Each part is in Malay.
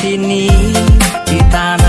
sini di tanah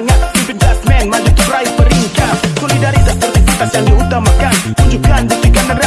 semangat Pimpin just man, maju terbaik peringkat Solidaritas tertentu yang diutamakan Tunjukkan buktikan.